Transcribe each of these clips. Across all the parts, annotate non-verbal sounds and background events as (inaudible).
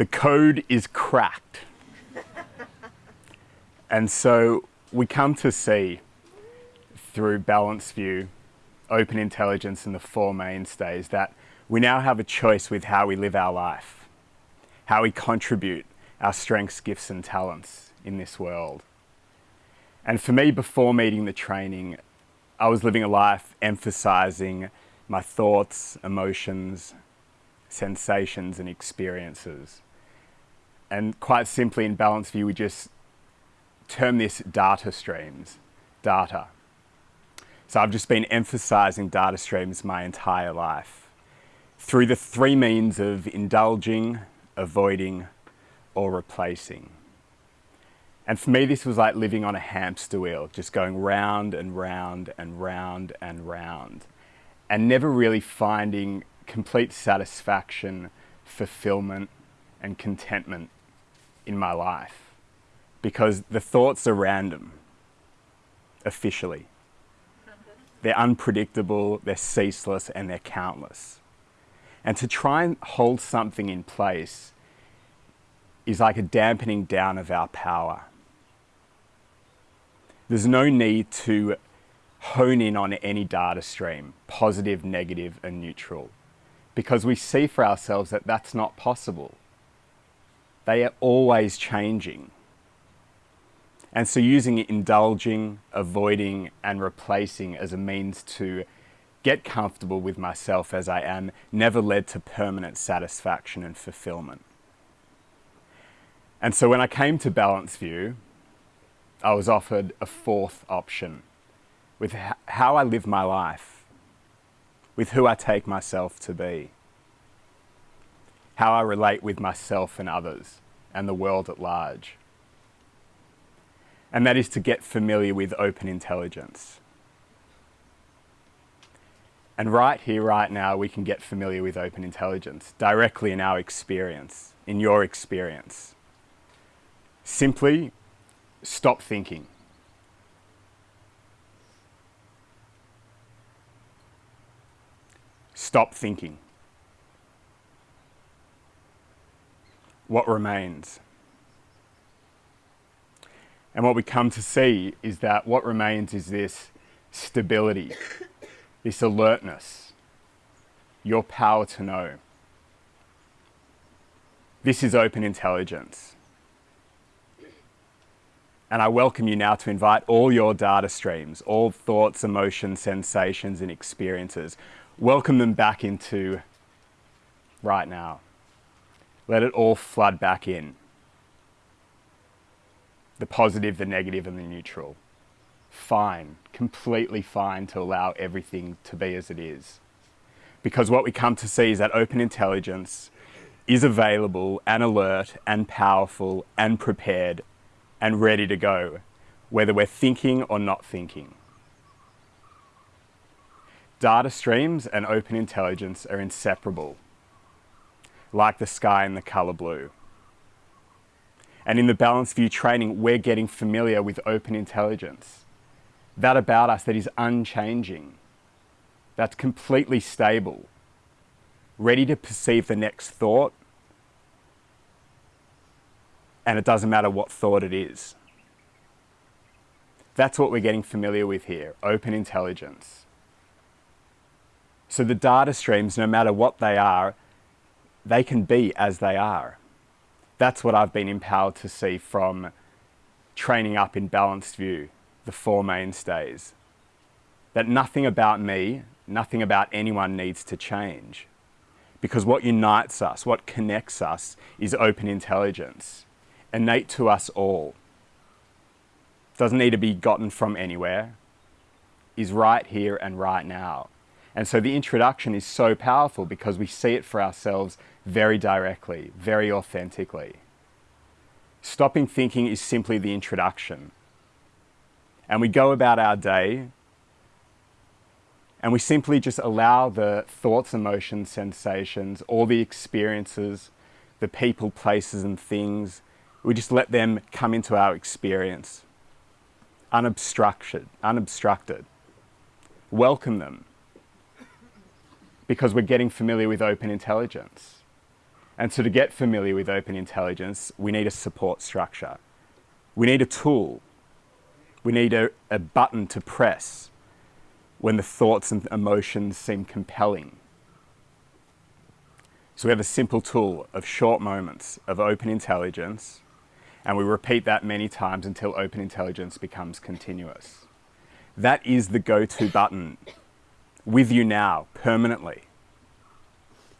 The code is cracked. and so we come to see through Balanced View, Open Intelligence and the four mainstays that we now have a choice with how we live our life, how we contribute our strengths, gifts and talents in this world. And for me, before meeting the training, I was living a life emphasizing my thoughts, emotions, sensations and experiences. And quite simply in Balanced View, we just term this data streams, data. So I've just been emphasizing data streams my entire life through the three means of indulging, avoiding, or replacing. And for me, this was like living on a hamster wheel, just going round and round and round and round, and never really finding complete satisfaction, fulfillment, and contentment in my life. Because the thoughts are random, officially. They're unpredictable, they're ceaseless, and they're countless. And to try and hold something in place is like a dampening down of our power. There's no need to hone in on any data stream, positive, negative, and neutral, because we see for ourselves that that's not possible. They are always changing. And so using indulging, avoiding, and replacing as a means to get comfortable with myself as I am never led to permanent satisfaction and fulfillment. And so when I came to Balanced View, I was offered a fourth option with how I live my life, with who I take myself to be, how I relate with myself and others and the world at large. And that is to get familiar with open intelligence. And right here, right now, we can get familiar with open intelligence directly in our experience, in your experience. Simply stop thinking. Stop thinking. What remains? And what we come to see is that what remains is this stability, (coughs) this alertness, your power to know. This is open intelligence. And I welcome you now to invite all your data streams, all thoughts, emotions, sensations, and experiences. Welcome them back into right now. Let it all flood back in. The positive, the negative, and the neutral. Fine, completely fine to allow everything to be as it is. Because what we come to see is that open intelligence is available and alert and powerful and prepared and ready to go, whether we're thinking or not thinking. Data streams and open intelligence are inseparable, like the sky and the color blue. And in the Balanced View training, we're getting familiar with open intelligence. That about us that is unchanging, that's completely stable, ready to perceive the next thought and it doesn't matter what thought it is. That's what we're getting familiar with here, open intelligence. So the data streams, no matter what they are, they can be as they are. That's what I've been empowered to see from training up in Balanced View, the four mainstays. That nothing about me, nothing about anyone needs to change. Because what unites us, what connects us, is open intelligence innate to us all. Doesn't need to be gotten from anywhere. Is right here and right now. And so the introduction is so powerful because we see it for ourselves very directly, very authentically. Stopping thinking is simply the introduction. And we go about our day and we simply just allow the thoughts, emotions, sensations, all the experiences, the people, places and things we just let them come into our experience, unobstructed, unobstructed. Welcome them because we're getting familiar with open intelligence. And so to get familiar with open intelligence, we need a support structure. We need a tool. We need a, a button to press when the thoughts and emotions seem compelling. So we have a simple tool of short moments of open intelligence, and we repeat that many times until open intelligence becomes continuous. That is the go-to button with you now, permanently.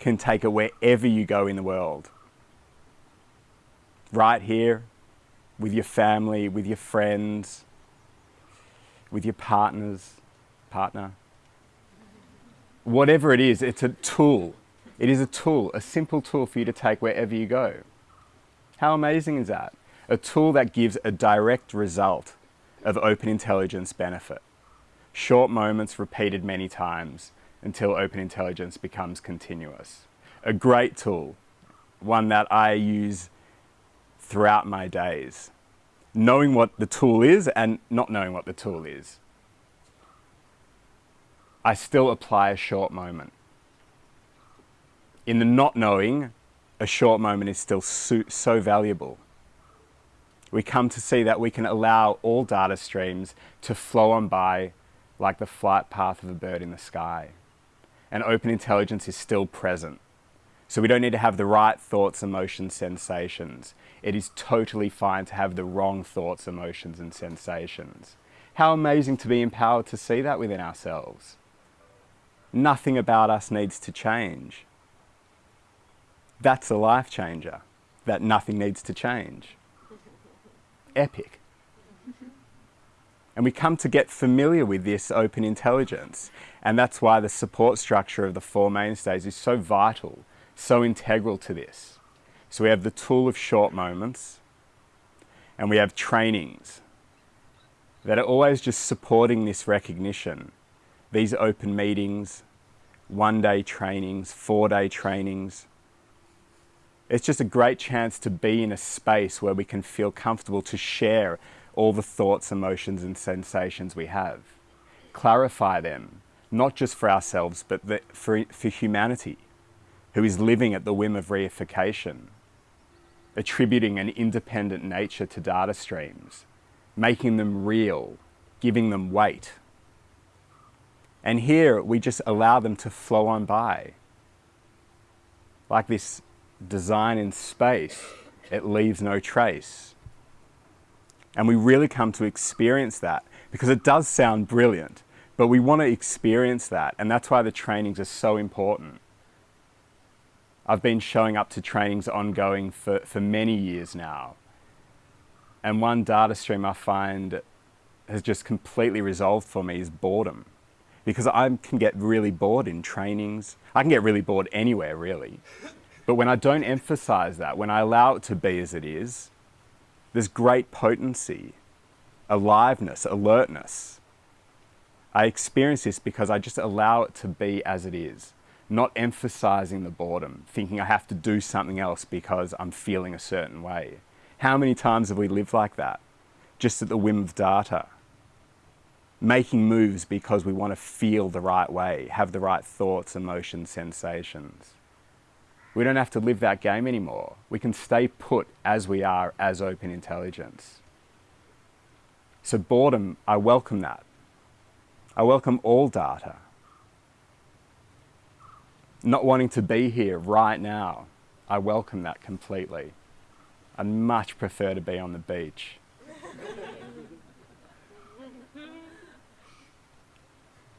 Can take it wherever you go in the world. Right here, with your family, with your friends, with your partners, partner. Whatever it is, it's a tool. It is a tool, a simple tool for you to take wherever you go. How amazing is that? A tool that gives a direct result of open intelligence benefit. Short moments repeated many times until open intelligence becomes continuous. A great tool, one that I use throughout my days. Knowing what the tool is and not knowing what the tool is. I still apply a short moment. In the not knowing, a short moment is still so, so valuable. We come to see that we can allow all data streams to flow on by like the flight path of a bird in the sky. And open intelligence is still present. So we don't need to have the right thoughts, emotions, sensations. It is totally fine to have the wrong thoughts, emotions, and sensations. How amazing to be empowered to see that within ourselves. Nothing about us needs to change. That's a life changer, that nothing needs to change. Epic. And we come to get familiar with this open intelligence. And that's why the support structure of the four mainstays is so vital, so integral to this. So we have the tool of short moments, and we have trainings that are always just supporting this recognition. These open meetings, one day trainings, four day trainings. It's just a great chance to be in a space where we can feel comfortable to share all the thoughts, emotions, and sensations we have. Clarify them, not just for ourselves, but for, for humanity, who is living at the whim of reification, attributing an independent nature to data streams, making them real, giving them weight. And here we just allow them to flow on by. Like this design in space, it leaves no trace. And we really come to experience that because it does sound brilliant, but we want to experience that. And that's why the trainings are so important. I've been showing up to trainings ongoing for, for many years now. And one data stream I find has just completely resolved for me is boredom. Because I can get really bored in trainings. I can get really bored anywhere, really. But when I don't emphasize that, when I allow it to be as it is, there's great potency, aliveness, alertness. I experience this because I just allow it to be as it is, not emphasizing the boredom, thinking I have to do something else because I'm feeling a certain way. How many times have we lived like that? Just at the whim of data. Making moves because we want to feel the right way, have the right thoughts, emotions, sensations. We don't have to live that game anymore. We can stay put as we are as open intelligence. So boredom, I welcome that. I welcome all data. Not wanting to be here right now, I welcome that completely. I'd much prefer to be on the beach. (laughs)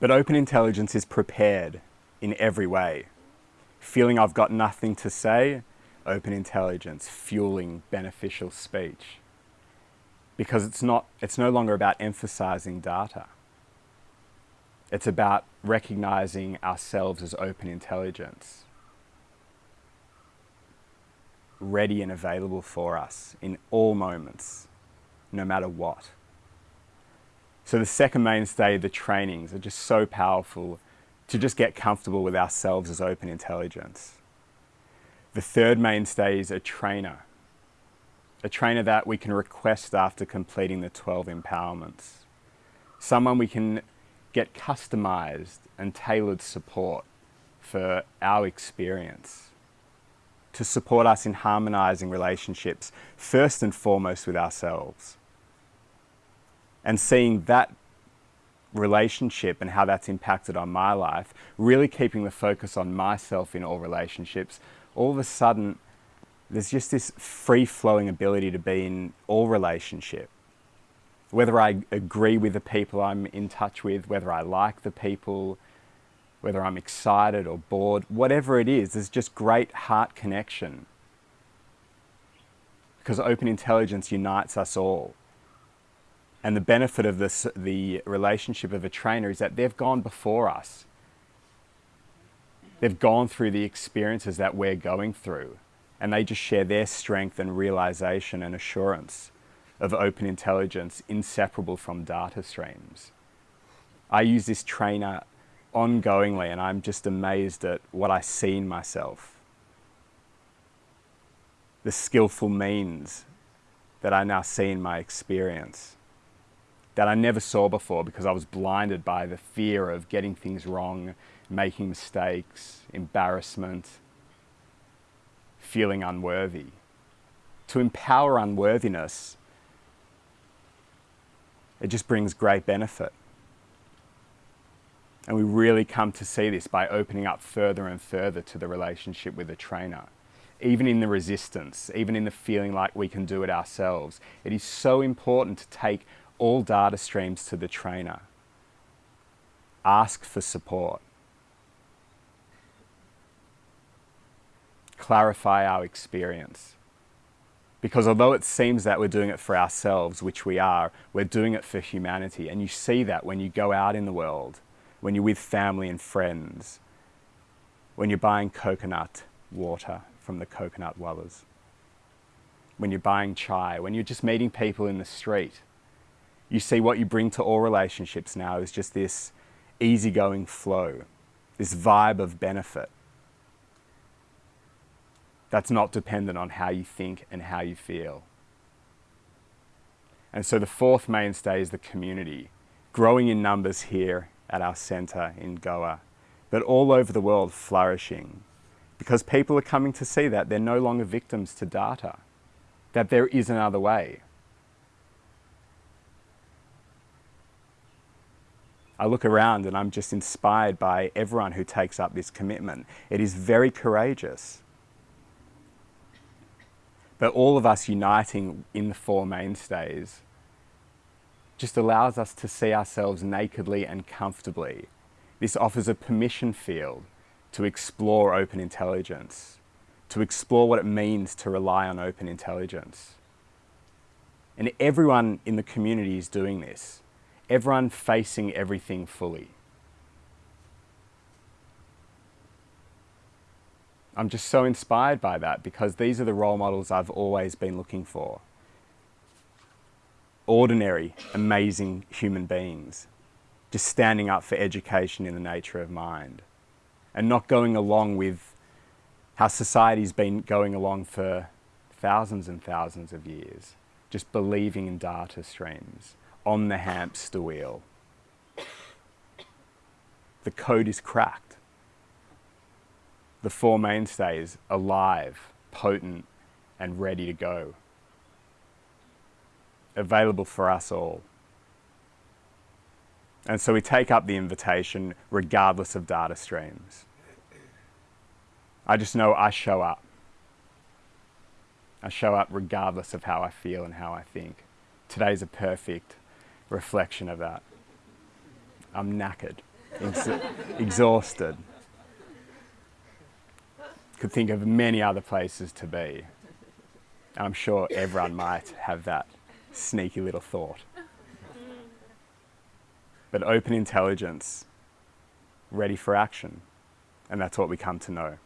but open intelligence is prepared in every way feeling I've got nothing to say, open intelligence, fueling beneficial speech. Because it's, not, it's no longer about emphasizing data. It's about recognizing ourselves as open intelligence, ready and available for us in all moments, no matter what. So the second mainstay, the trainings, are just so powerful to just get comfortable with ourselves as open intelligence. The third mainstay is a trainer. A trainer that we can request after completing the 12 empowerments. Someone we can get customized and tailored support for our experience to support us in harmonizing relationships, first and foremost with ourselves. And seeing that relationship and how that's impacted on my life, really keeping the focus on myself in all relationships, all of a sudden, there's just this free flowing ability to be in all relationship. Whether I agree with the people I'm in touch with, whether I like the people, whether I'm excited or bored, whatever it is, there's just great heart connection. Because open intelligence unites us all. And the benefit of this, the relationship of a trainer is that they've gone before us. They've gone through the experiences that we're going through, and they just share their strength and realization and assurance of open intelligence inseparable from data streams. I use this trainer ongoingly, and I'm just amazed at what I see in myself. The skillful means that I now see in my experience that I never saw before because I was blinded by the fear of getting things wrong, making mistakes, embarrassment, feeling unworthy. To empower unworthiness, it just brings great benefit. And we really come to see this by opening up further and further to the relationship with the trainer. Even in the resistance, even in the feeling like we can do it ourselves, it is so important to take all data streams to the trainer. Ask for support. Clarify our experience. Because although it seems that we're doing it for ourselves, which we are, we're doing it for humanity. And you see that when you go out in the world, when you're with family and friends, when you're buying coconut water from the coconut wallahs, when you're buying chai, when you're just meeting people in the street you see what you bring to all relationships now is just this easygoing flow, this vibe of benefit that's not dependent on how you think and how you feel. And so the fourth mainstay is the community, growing in numbers here at our centre in Goa, but all over the world flourishing because people are coming to see that they're no longer victims to data, that there is another way. I look around and I'm just inspired by everyone who takes up this commitment. It is very courageous. But all of us uniting in the four mainstays just allows us to see ourselves nakedly and comfortably. This offers a permission field to explore open intelligence, to explore what it means to rely on open intelligence. And everyone in the community is doing this everyone facing everything fully. I'm just so inspired by that because these are the role models I've always been looking for. Ordinary, amazing human beings, just standing up for education in the nature of mind and not going along with how society's been going along for thousands and thousands of years, just believing in data streams, on the hamster wheel. The code is cracked. The four mainstays alive, potent, and ready to go. Available for us all. And so we take up the invitation regardless of data streams. I just know I show up. I show up regardless of how I feel and how I think. Today's a perfect reflection of that. I'm knackered, ex exhausted. Could think of many other places to be. I'm sure everyone might have that sneaky little thought. But open intelligence, ready for action. And that's what we come to know.